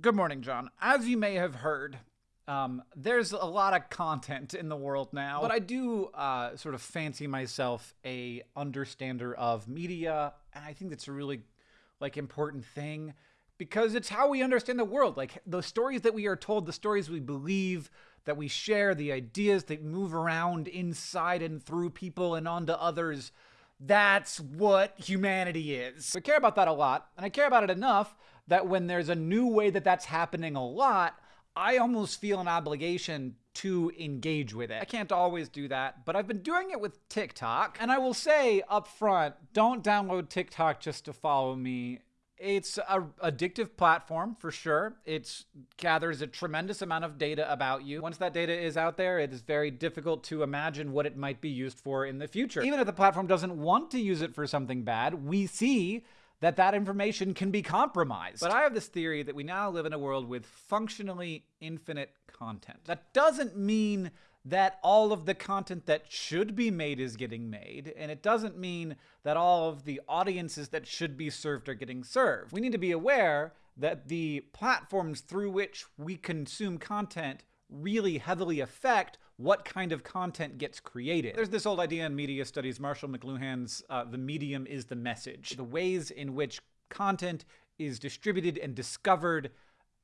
Good morning, John. As you may have heard, um, there's a lot of content in the world now, but I do uh, sort of fancy myself a understander of media, and I think that's a really like important thing because it's how we understand the world. Like the stories that we are told, the stories we believe, that we share, the ideas that move around inside and through people and onto others. That's what humanity is. I care about that a lot, and I care about it enough that when there's a new way that that's happening a lot, I almost feel an obligation to engage with it. I can't always do that, but I've been doing it with TikTok. And I will say up front, don't download TikTok just to follow me. It's a addictive platform for sure. It gathers a tremendous amount of data about you. Once that data is out there, it is very difficult to imagine what it might be used for in the future. Even if the platform doesn't want to use it for something bad, we see that that information can be compromised. But I have this theory that we now live in a world with functionally infinite content. That doesn't mean that all of the content that should be made is getting made, and it doesn't mean that all of the audiences that should be served are getting served. We need to be aware that the platforms through which we consume content really heavily affect what kind of content gets created. There's this old idea in media studies, Marshall McLuhan's uh, The Medium is the Message. The ways in which content is distributed and discovered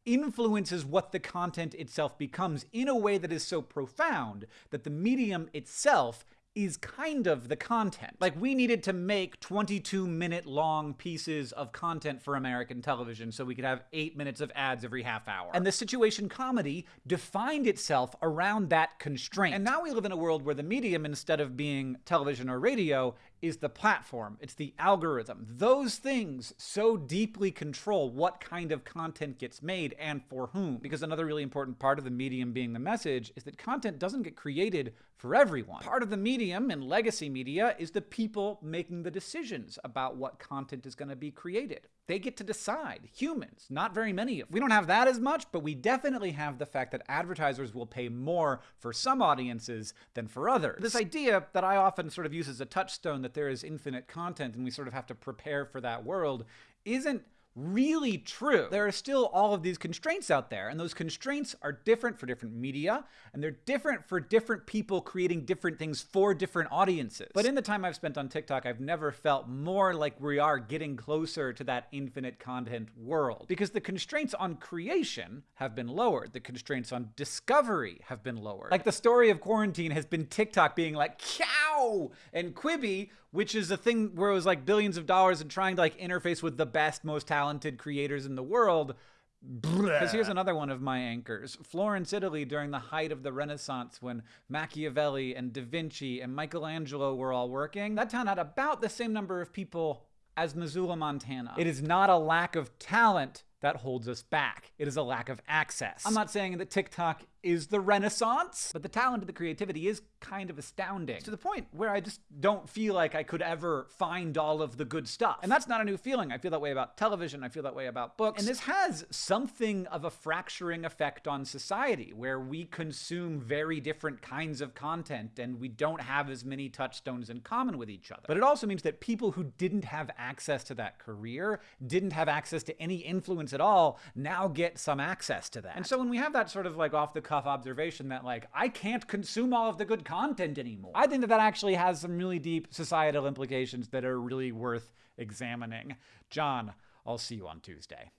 influences what the content itself becomes in a way that is so profound that the medium itself is kind of the content. Like, we needed to make 22 minute long pieces of content for American television so we could have eight minutes of ads every half hour. And the situation comedy defined itself around that constraint. And now we live in a world where the medium, instead of being television or radio, is the platform, it's the algorithm. Those things so deeply control what kind of content gets made and for whom. Because another really important part of the medium being the message is that content doesn't get created for everyone. Part of the medium in legacy media is the people making the decisions about what content is going to be created. They get to decide. Humans, not very many of. We don't have that as much, but we definitely have the fact that advertisers will pay more for some audiences than for others. This idea that I often sort of use as a touchstone that there is infinite content and we sort of have to prepare for that world isn't really true. There are still all of these constraints out there, and those constraints are different for different media, and they're different for different people creating different things for different audiences. But in the time I've spent on TikTok, I've never felt more like we are getting closer to that infinite content world. Because the constraints on creation have been lowered, the constraints on discovery have been lowered. Like the story of quarantine has been TikTok being like, cow! And Quibi, which is a thing where it was like billions of dollars and trying to like interface with the best, most talented talented creators in the world. Because here's another one of my anchors. Florence, Italy, during the height of the Renaissance, when Machiavelli and Da Vinci and Michelangelo were all working, that town had about the same number of people as Missoula, Montana. It is not a lack of talent that holds us back. It is a lack of access. I'm not saying that TikTok is the renaissance, but the talent and the creativity is kind of astounding to the point where I just don't feel like I could ever find all of the good stuff. And that's not a new feeling. I feel that way about television. I feel that way about books. And this has something of a fracturing effect on society where we consume very different kinds of content and we don't have as many touchstones in common with each other. But it also means that people who didn't have access to that career, didn't have access to any influence at all, now get some access to that. And so when we have that sort of like off the cuff cuff observation that like I can't consume all of the good content anymore. I think that that actually has some really deep societal implications that are really worth examining. John, I'll see you on Tuesday.